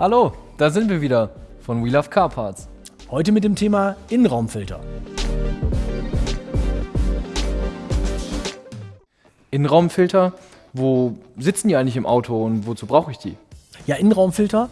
Hallo, da sind wir wieder von We Love Car Parts. Heute mit dem Thema Innenraumfilter. Innenraumfilter, wo sitzen die eigentlich im Auto und wozu brauche ich die? Ja, Innenraumfilter,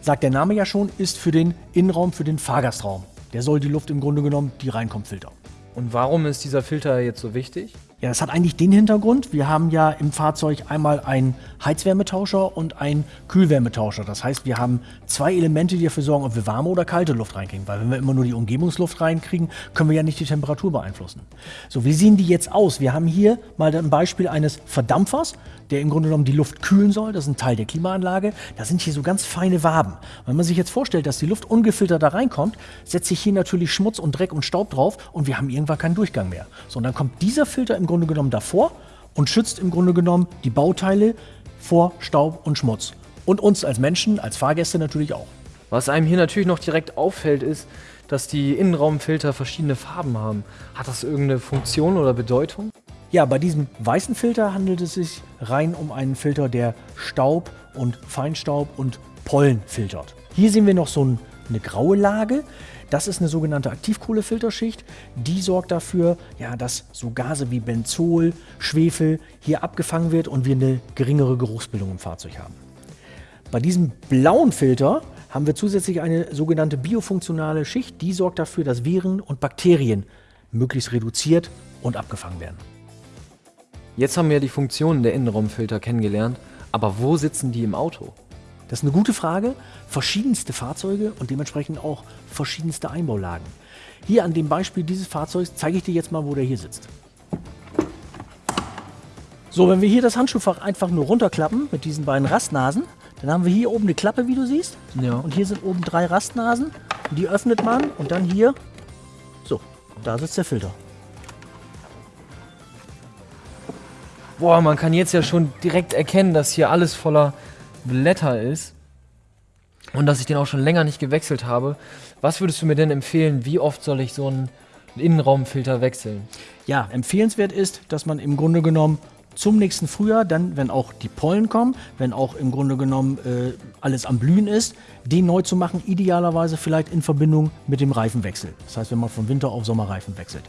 sagt der Name ja schon, ist für den Innenraum, für den Fahrgastraum. Der soll die Luft im Grunde genommen, die reinkommt, filtern. Und warum ist dieser Filter jetzt so wichtig? Ja, das hat eigentlich den Hintergrund. Wir haben ja im Fahrzeug einmal einen Heizwärmetauscher und einen Kühlwärmetauscher. Das heißt, wir haben zwei Elemente, die dafür sorgen, ob wir warme oder kalte Luft reinkriegen. Weil wenn wir immer nur die Umgebungsluft reinkriegen, können wir ja nicht die Temperatur beeinflussen. So, wie sehen die jetzt aus? Wir haben hier mal ein Beispiel eines Verdampfers, der im Grunde genommen die Luft kühlen soll. Das ist ein Teil der Klimaanlage. Da sind hier so ganz feine Waben. Wenn man sich jetzt vorstellt, dass die Luft ungefiltert da reinkommt, setzt sich hier natürlich Schmutz und Dreck und Staub drauf und wir haben irgendwann keinen Durchgang mehr. So, und dann kommt dieser Filter im Grunde genommen davor und schützt im Grunde genommen die Bauteile vor Staub und Schmutz. Und uns als Menschen, als Fahrgäste natürlich auch. Was einem hier natürlich noch direkt auffällt, ist, dass die Innenraumfilter verschiedene Farben haben. Hat das irgendeine Funktion oder Bedeutung? Ja, bei diesem weißen Filter handelt es sich rein um einen Filter, der Staub und Feinstaub und Pollen filtert. Hier sehen wir noch so eine graue Lage. Das ist eine sogenannte Aktivkohlefilterschicht. Die sorgt dafür, ja, dass so Gase wie Benzol, Schwefel hier abgefangen wird und wir eine geringere Geruchsbildung im Fahrzeug haben. Bei diesem blauen Filter haben wir zusätzlich eine sogenannte biofunktionale Schicht. Die sorgt dafür, dass Viren und Bakterien möglichst reduziert und abgefangen werden. Jetzt haben wir die Funktionen der Innenraumfilter kennengelernt, aber wo sitzen die im Auto? Das ist eine gute Frage. Verschiedenste Fahrzeuge und dementsprechend auch verschiedenste Einbaulagen. Hier an dem Beispiel dieses Fahrzeugs zeige ich dir jetzt mal, wo der hier sitzt. So, wenn wir hier das Handschuhfach einfach nur runterklappen mit diesen beiden Rastnasen, dann haben wir hier oben eine Klappe, wie du siehst. Ja. Und hier sind oben drei Rastnasen. Die öffnet man und dann hier, so, da sitzt der Filter. Boah, man kann jetzt ja schon direkt erkennen, dass hier alles voller Blätter ist und dass ich den auch schon länger nicht gewechselt habe. Was würdest du mir denn empfehlen, wie oft soll ich so einen Innenraumfilter wechseln? Ja, empfehlenswert ist, dass man im Grunde genommen zum nächsten Frühjahr, dann, wenn auch die Pollen kommen, wenn auch im Grunde genommen äh, alles am Blühen ist, den neu zu machen, idealerweise vielleicht in Verbindung mit dem Reifenwechsel. Das heißt, wenn man von Winter auf Sommerreifen wechselt.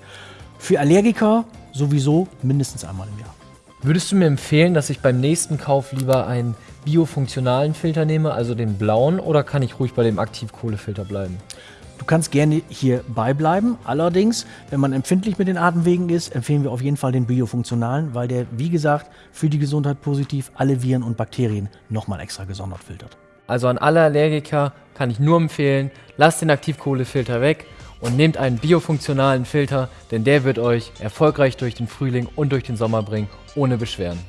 Für Allergiker sowieso mindestens einmal im Jahr. Würdest du mir empfehlen, dass ich beim nächsten Kauf lieber einen biofunktionalen Filter nehme, also den blauen, oder kann ich ruhig bei dem Aktivkohlefilter bleiben? Du kannst gerne hier beibleiben. Allerdings, wenn man empfindlich mit den Atemwegen ist, empfehlen wir auf jeden Fall den biofunktionalen, weil der, wie gesagt, für die Gesundheit positiv alle Viren und Bakterien nochmal extra gesondert filtert. Also an alle Allergiker kann ich nur empfehlen, lasst den Aktivkohlefilter weg und nehmt einen biofunktionalen Filter, denn der wird euch erfolgreich durch den Frühling und durch den Sommer bringen, ohne Beschwerden.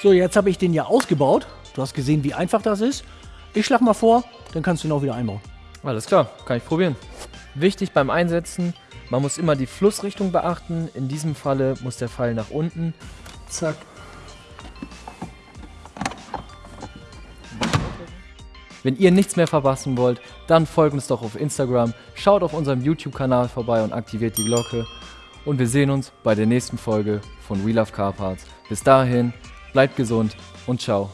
So, jetzt habe ich den ja ausgebaut. Du hast gesehen, wie einfach das ist. Ich schlage mal vor, dann kannst du ihn auch wieder einbauen. Alles klar, kann ich probieren. Wichtig beim Einsetzen, man muss immer die Flussrichtung beachten. In diesem Falle muss der Pfeil nach unten. Zack. Wenn ihr nichts mehr verpassen wollt, dann folgt uns doch auf Instagram, schaut auf unserem YouTube-Kanal vorbei und aktiviert die Glocke. Und wir sehen uns bei der nächsten Folge von We Love Car Parts. Bis dahin, bleibt gesund und ciao.